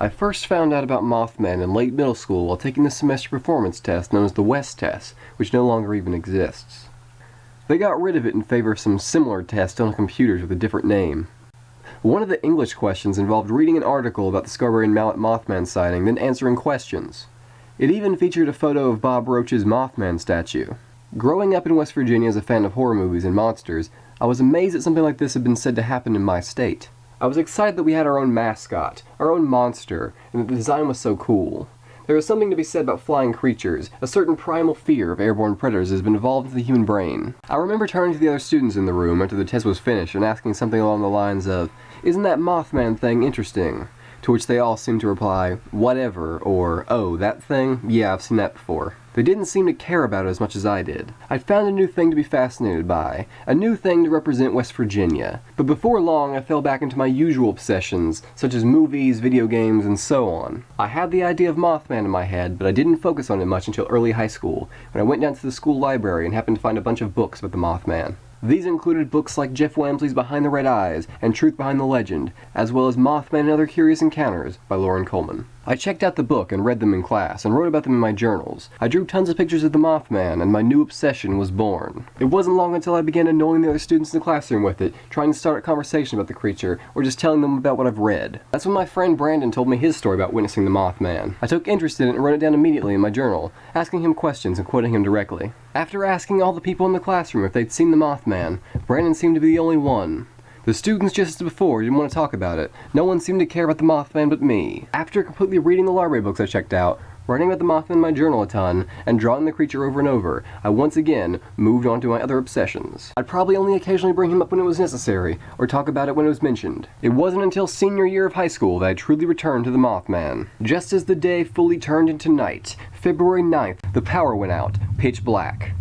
I first found out about Mothman in late middle school while taking the semester performance test known as the WESTEST, which no longer even exists. They got rid of it in favor of some similar test on computers with a different name. One of the English questions involved reading an article about the Scarberry and Mallette Mothman sighting, then answering questions. It even featured a photo of Bob Roach's Mothman statue. Growing up in West Virginia as a fan of horror movies and monsters, I was amazed that something like this had been said to happen in my state. I was excited that we had our own mascot, our own monster, and that the design was so cool. There is something to be said about flying creatures. A certain primal fear of airborne predators has been evolved into the human brain. I remember turning to the other students in the room after the test was finished and asking something along the lines of, Isn't that Mothman thing interesting? To which they all seemed to reply, Whatever, or Oh, that thing? Yeah, I've seen that before. They didn't seem to care about it as much as I did. I found a new thing to be fascinated by, a new thing to represent West Virginia. But before long, I fell back into my usual obsessions, such as movies, video games, and so on. I had the idea of Mothman in my head, but I didn't focus on it much until early high school, when I went down to the school library and happened to find a bunch of books about the Mothman. These included books like Jeff Wamsley's Behind the Red Eyes and Truth Behind the Legend, as well as Mothman and Other Curious Encounters by Loren Coleman. I checked out the book and read them in class and wrote about them in my journals. I drew tons of pictures of the Mothman and my new obsession was born. It wasn't long until I began annoying the other students in the classroom with it, trying to start a conversation about the creature or just telling them about what I've read. That's when my friend Brandon told me his story about witnessing the Mothman. I took interest in it and wrote it down immediately in my journal, asking him questions and quoting him directly. After asking all the people in the classroom if they'd seen the Mothman, Brandon seemed to be the only one. The students, just as before, didn't want to talk about it. No one seemed to care about the Mothman but me. After completely reading the library books I checked out, writing about the Mothman in my journal a ton, and drawing the creature over and over, I once again moved on to my other obsessions. I'd probably only occasionally bring him up when it was necessary, or talk about it when it was mentioned. It wasn't until senior year of high school that I truly returned to the Mothman. Just as the day fully turned into night, February 9th, the power went out, pitch black.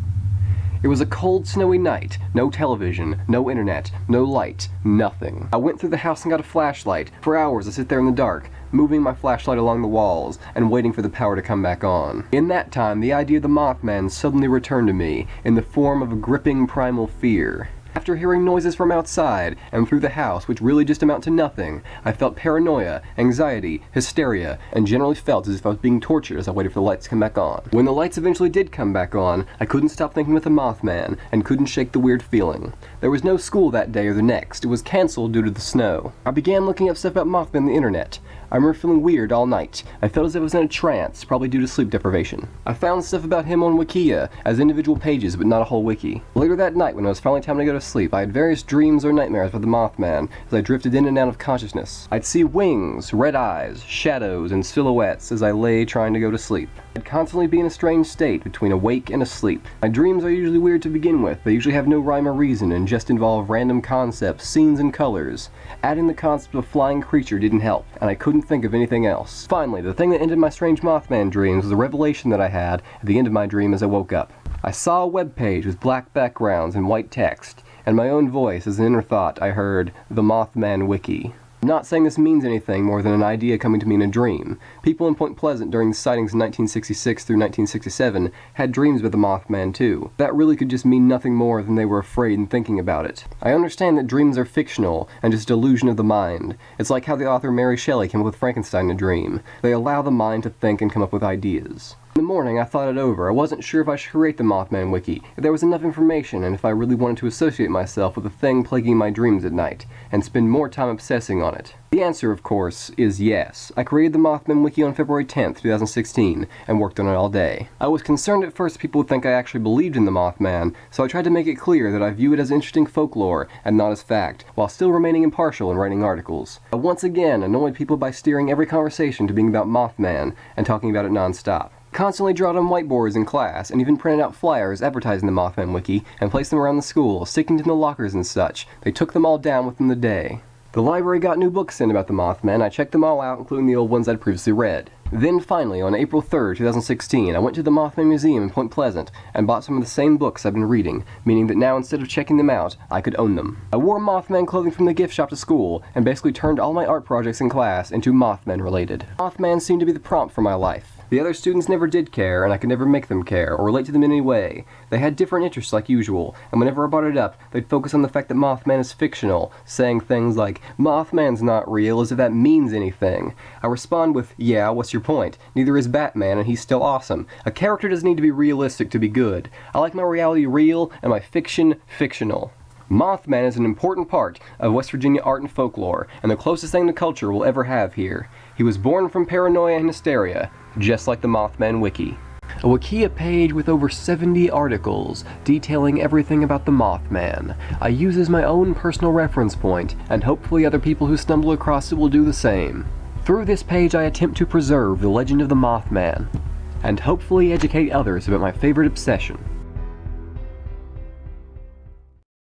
It was a cold, snowy night. No television, no internet, no light, nothing. I went through the house and got a flashlight. For hours I sit there in the dark, moving my flashlight along the walls and waiting for the power to come back on. In that time, the idea of the Mothman suddenly returned to me in the form of a gripping primal fear. After hearing noises from outside and through the house which really just amount to nothing, I felt paranoia, anxiety, hysteria, and generally felt as if I was being tortured as I waited for the lights to come back on. When the lights eventually did come back on, I couldn't stop thinking of the Mothman and couldn't shake the weird feeling. There was no school that day or the next. It was cancelled due to the snow. I began looking up stuff about Mothman on the internet. I remember feeling weird all night. I felt as if I was in a trance, probably due to sleep deprivation. I found stuff about him on Wikia, as individual pages, but not a whole wiki. Later that night, when it was finally time to go to sleep, I had various dreams or nightmares about the Mothman, as I drifted in and out of consciousness. I'd see wings, red eyes, shadows, and silhouettes as I lay trying to go to sleep. I'd constantly be in a strange state between awake and asleep. My dreams are usually weird to begin with. They usually have no rhyme or reason and just involve random concepts, scenes, and colors. Adding the concept of a flying creature didn't help, and I couldn't think of anything else. Finally, the thing that ended my strange Mothman dreams was a revelation that I had at the end of my dream as I woke up. I saw a web page with black backgrounds and white text, and my own voice as an inner thought I heard, The Mothman Wiki. I'm not saying this means anything more than an idea coming to me in a dream. People in Point Pleasant during the sightings in 1966 through 1967 had dreams about the Mothman too. That really could just mean nothing more than they were afraid and thinking about it. I understand that dreams are fictional and just delusion of the mind. It's like how the author Mary Shelley came up with Frankenstein in a dream. They allow the mind to think and come up with ideas. In the morning, I thought it over. I wasn't sure if I should create the Mothman Wiki, if there was enough information, and if I really wanted to associate myself with the thing plaguing my dreams at night, and spend more time obsessing on it. The answer, of course, is yes. I created the Mothman Wiki on February 10th, 2016, and worked on it all day. I was concerned at first people would think I actually believed in the Mothman, so I tried to make it clear that I view it as interesting folklore and not as fact, while still remaining impartial in writing articles. I once again annoyed people by steering every conversation to being about Mothman and talking about it non-stop constantly draw on whiteboards in class, and even printed out flyers advertising the Mothman Wiki and placed them around the school, sticking to the lockers and such. They took them all down within the day. The library got new books in about the Mothman. I checked them all out, including the old ones I'd previously read. Then finally, on April 3rd, 2016, I went to the Mothman Museum in Point Pleasant and bought some of the same books I've been reading, meaning that now instead of checking them out, I could own them. I wore Mothman clothing from the gift shop to school and basically turned all my art projects in class into Mothman related. Mothman seemed to be the prompt for my life. The other students never did care, and I could never make them care, or relate to them in any way. They had different interests like usual, and whenever I brought it up, they'd focus on the fact that Mothman is fictional, saying things like, Mothman's not real, as if that means anything. I respond with, yeah, what's your point? Neither is Batman, and he's still awesome. A character doesn't need to be realistic to be good. I like my reality real, and my fiction fictional. Mothman is an important part of West Virginia art and folklore, and the closest thing to culture we'll ever have here. He was born from paranoia and hysteria, just like the Mothman Wiki. A Wikia page with over 70 articles detailing everything about the Mothman. I use as my own personal reference point, and hopefully other people who stumble across it will do the same. Through this page I attempt to preserve the legend of the Mothman, and hopefully educate others about my favorite obsession,